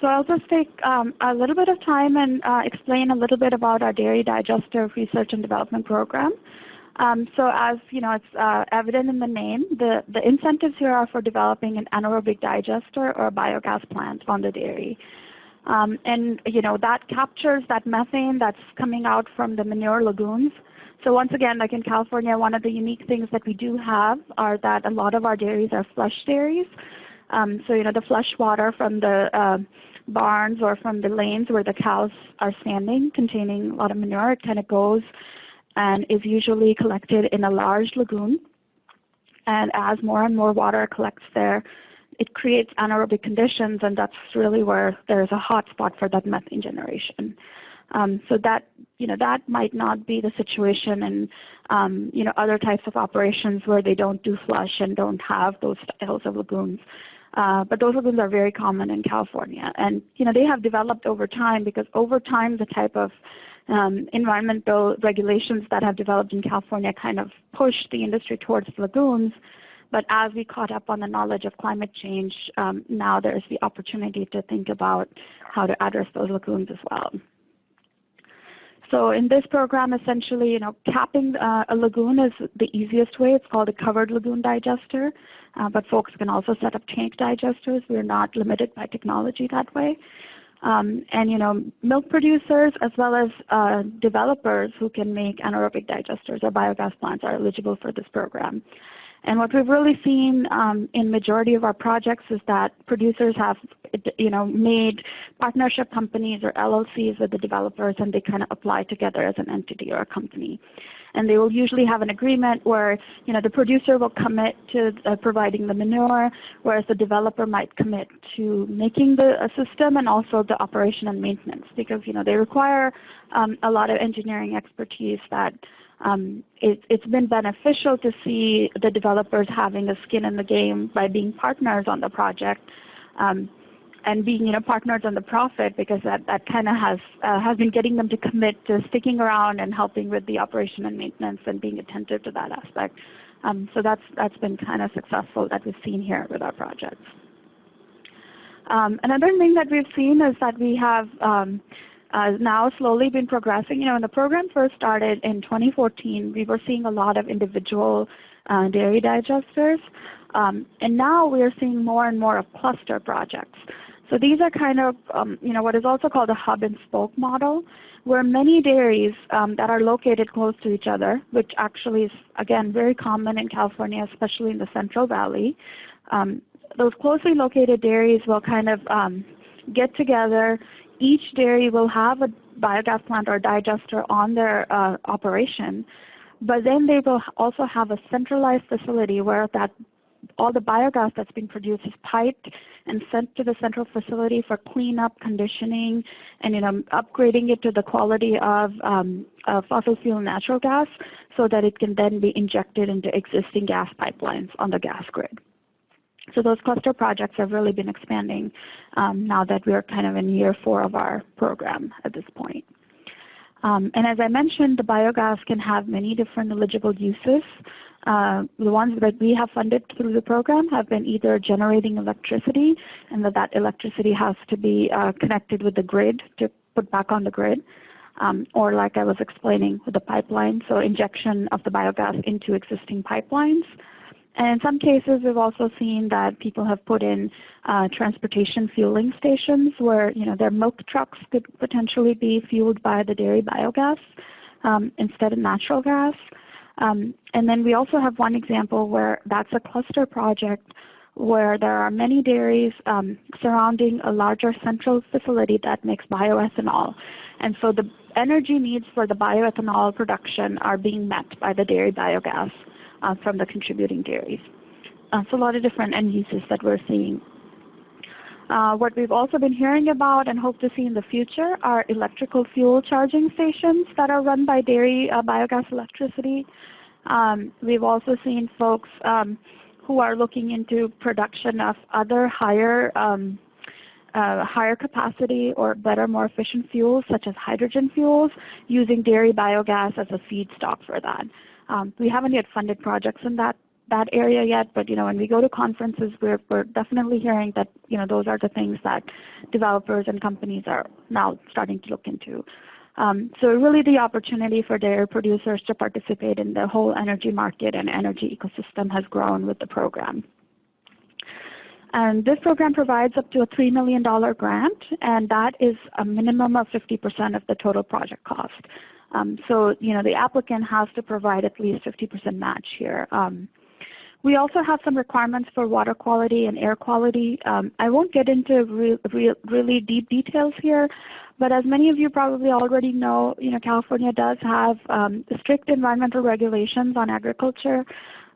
So I'll just take um, a little bit of time and uh, explain a little bit about our dairy digester research and development program. Um, so as you know, it's uh, evident in the name, the, the incentives here are for developing an anaerobic digester or a biogas plant on the dairy. Um, and you know that captures that methane that's coming out from the manure lagoons. So once again, like in California, one of the unique things that we do have are that a lot of our dairies are flush dairies. Um, so you know the flush water from the uh, barns or from the lanes where the cows are standing containing a lot of manure. It kind of goes and is usually collected in a large lagoon. And as more and more water collects there, it creates anaerobic conditions, and that's really where there's a hot spot for that methane generation. Um, so that you know that might not be the situation in um, you know other types of operations where they don't do flush and don't have those styles of lagoons. Uh, but those lagoons are very common in California, and you know they have developed over time because over time the type of um, environmental regulations that have developed in California kind of pushed the industry towards lagoons. But as we caught up on the knowledge of climate change, um, now there's the opportunity to think about how to address those lagoons as well. So in this program, essentially, you know, capping uh, a lagoon is the easiest way. It's called a covered lagoon digester, uh, but folks can also set up tank digesters. We're not limited by technology that way. Um, and you know, milk producers as well as uh, developers who can make anaerobic digesters or biogas plants are eligible for this program. And what we've really seen um, in majority of our projects is that producers have, you know, made partnership companies or LLCs with the developers, and they kind of apply together as an entity or a company. And they will usually have an agreement where, you know, the producer will commit to uh, providing the manure, whereas the developer might commit to making the system and also the operation and maintenance, because you know they require um, a lot of engineering expertise that um, it, has been beneficial to see the developers having a skin in the game by being partners on the project um, and being you know partners on the profit because that, that kind of has uh, has been getting them to commit to sticking around and helping with the operation and maintenance and being attentive to that aspect. Um, so that's that's been kind of successful that we've seen here with our projects. Um, another thing that we've seen is that we have um, uh, now slowly been progressing. You know, when the program first started in 2014, we were seeing a lot of individual uh, dairy digesters. Um, and now we are seeing more and more of cluster projects. So these are kind of, um, you know, what is also called a hub and spoke model, where many dairies um, that are located close to each other, which actually is, again, very common in California, especially in the Central Valley. Um, those closely located dairies will kind of um, get together, each dairy will have a biogas plant or digester on their uh, operation, but then they will also have a centralized facility where that all the biogas that's being produced is piped and sent to the central facility for cleanup, conditioning, and you know upgrading it to the quality of um, uh, fossil fuel natural gas, so that it can then be injected into existing gas pipelines on the gas grid. So those cluster projects have really been expanding um, now that we're kind of in year four of our program at this point. Um, and as I mentioned, the biogas can have many different eligible uses. Uh, the ones that we have funded through the program have been either generating electricity, and that that electricity has to be uh, connected with the grid to put back on the grid, um, or like I was explaining with the pipeline, so injection of the biogas into existing pipelines. And in some cases, we've also seen that people have put in uh, transportation fueling stations where you know their milk trucks could potentially be fueled by the dairy biogas um, instead of natural gas. Um, and then we also have one example where that's a cluster project where there are many dairies um, surrounding a larger central facility that makes bioethanol. And so the energy needs for the bioethanol production are being met by the dairy biogas from the contributing dairies. Uh, so a lot of different end uses that we're seeing. Uh, what we've also been hearing about and hope to see in the future are electrical fuel charging stations that are run by dairy uh, biogas electricity. Um, we've also seen folks um, who are looking into production of other higher um, uh, higher capacity or better, more efficient fuels, such as hydrogen fuels, using dairy biogas as a feedstock for that. Um, we haven't yet funded projects in that that area yet, but you know, when we go to conferences, we're we're definitely hearing that you know those are the things that developers and companies are now starting to look into. Um, so really the opportunity for dairy producers to participate in the whole energy market and energy ecosystem has grown with the program. And this program provides up to a $3 million grant, and that is a minimum of 50% of the total project cost. Um, so, you know, the applicant has to provide at least 50% match here. Um, we also have some requirements for water quality and air quality. Um, I won't get into re re really deep details here, but as many of you probably already know, you know, California does have um, strict environmental regulations on agriculture.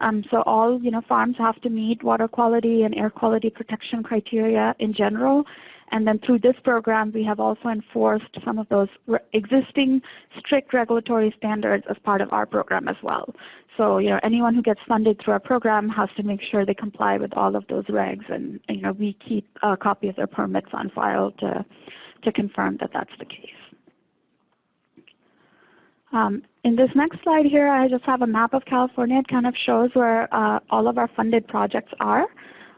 Um, so all you know farms have to meet water quality and air quality protection criteria in general. And then through this program, we have also enforced some of those existing strict regulatory standards as part of our program as well. So, you know, anyone who gets funded through our program has to make sure they comply with all of those regs, and, you know, we keep a copy of their permits on file to to confirm that that's the case. Um, in this next slide here, I just have a map of California. It kind of shows where uh, all of our funded projects are.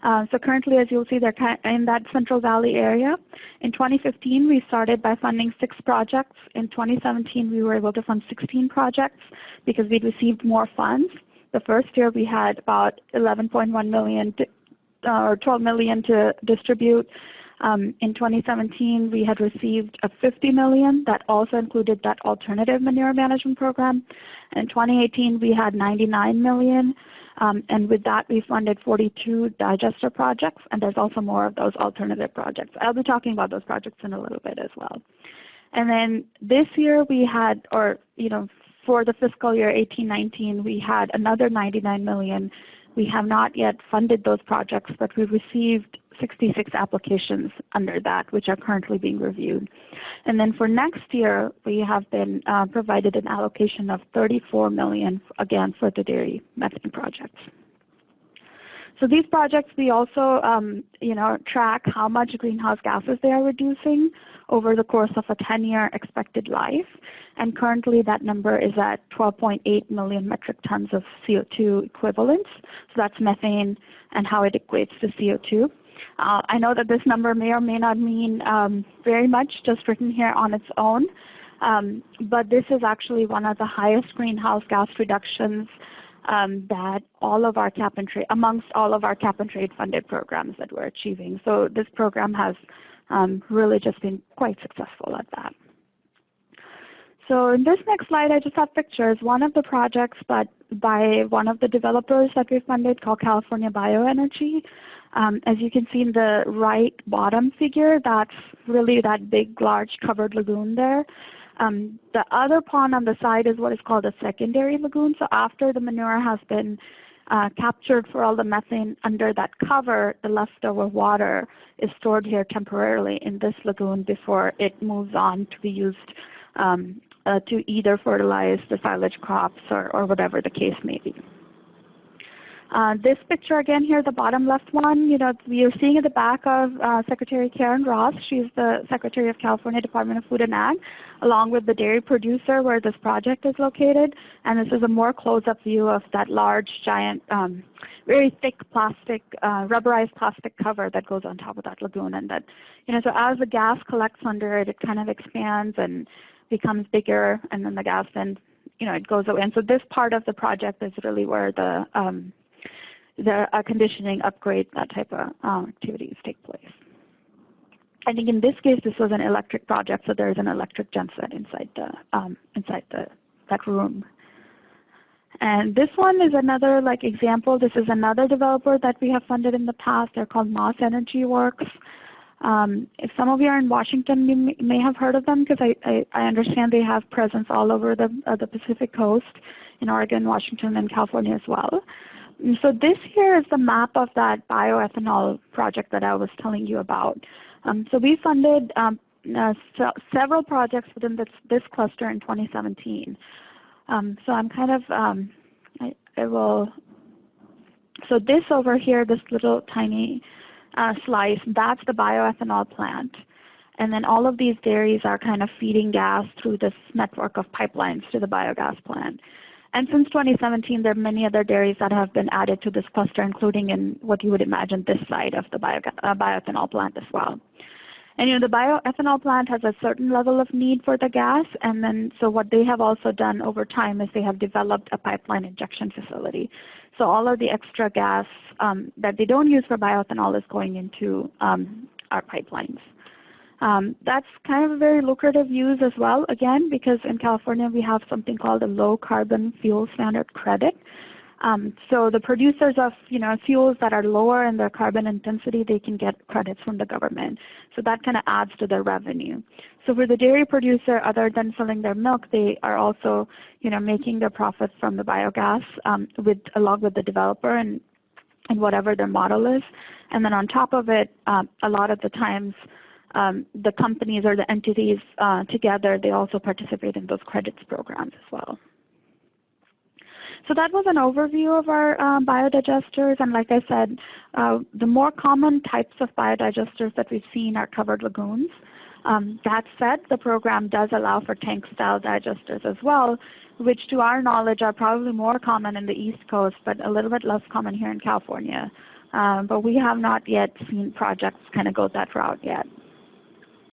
Uh, so currently, as you'll see, they're in that Central Valley area. In 2015, we started by funding six projects. In 2017, we were able to fund 16 projects because we'd received more funds. The first year, we had about 11.1 million to, uh, or 12 million to distribute. Um, in 2017, we had received a 50 million that also included that alternative manure management program. In 2018, we had 99 million. Um, and with that, we funded 42 digester projects, and there's also more of those alternative projects. I'll be talking about those projects in a little bit as well. And then this year we had, or you know, for the fiscal year 18-19, we had another 99 million. We have not yet funded those projects, but we received 66 applications under that, which are currently being reviewed. And then for next year, we have been uh, provided an allocation of 34 million, again, for the dairy methane projects. So these projects, we also, um, you know, track how much greenhouse gases they are reducing over the course of a 10-year expected life. And currently that number is at 12.8 million metric tons of CO2 equivalents. So that's methane and how it equates to CO2. Uh, I know that this number may or may not mean um, very much just written here on its own, um, but this is actually one of the highest greenhouse gas reductions um, that all of our cap and trade, amongst all of our cap and trade funded programs that we're achieving. So this program has um, really just been quite successful at that. So in this next slide, I just have pictures. One of the projects, but by one of the developers that we funded called California Bioenergy. Um, as you can see in the right bottom figure, that's really that big, large covered lagoon there. Um, the other pond on the side is what is called a secondary lagoon. So after the manure has been uh, captured for all the methane under that cover, the leftover water is stored here temporarily in this lagoon before it moves on to be used um, uh, to either fertilize the silage crops or, or whatever the case may be. Uh, this picture again here, the bottom left one, you know, are seeing at the back of uh, Secretary Karen Ross. She's the Secretary of California Department of Food and Ag, along with the dairy producer where this project is located. And this is a more close-up view of that large, giant, um, very thick plastic, uh, rubberized plastic cover that goes on top of that lagoon. And that, you know, so as the gas collects under it, it kind of expands and becomes bigger, and then the gas then, you know, it goes away. And so this part of the project is really where the um, the uh, conditioning, upgrade, that type of um, activities take place. I think in this case, this was an electric project, so there's an electric genset inside the um, inside the that room. And this one is another like example. This is another developer that we have funded in the past. They're called Maas Energy Works. Um, if some of you are in Washington, you may have heard of them because I, I, I, understand they have presence all over the, uh, the Pacific coast in Oregon, Washington, and California as well. So this here is the map of that bioethanol project that I was telling you about. Um, so we funded um, uh, so several projects within this, this cluster in 2017. Um, so I'm kind of, um, I, I, will, so this over here, this little tiny uh, slice, that's the bioethanol plant. And then all of these dairies are kind of feeding gas through this network of pipelines to the biogas plant. And since 2017, there are many other dairies that have been added to this cluster, including in what you would imagine this side of the bio, uh, bioethanol plant as well. And you know, the bioethanol plant has a certain level of need for the gas, and then so what they have also done over time is they have developed a pipeline injection facility. So all of the extra gas um, that they don't use for bioethanol is going into um, our pipelines. Um, that's kind of a very lucrative use as well, again, because in California we have something called a low carbon fuel standard credit. Um, so the producers of you know fuels that are lower in their carbon intensity, they can get credits from the government. So that kind of adds to their revenue. So for the dairy producer, other than selling their milk, they are also you know making their profits from the biogas um, with along with the developer and and whatever their model is. And then on top of it, um, a lot of the times um, the companies or the entities uh, together, they also participate in those credits programs as well. So that was an overview of our um, biodigesters. And like I said, uh, the more common types of biodigesters that we've seen are covered lagoons. Um, that said, the program does allow for tank-style digesters as well, which to our knowledge are probably more common in the East Coast, but a little bit less common here in California. Um, but we have not yet seen projects kind of go that route yet.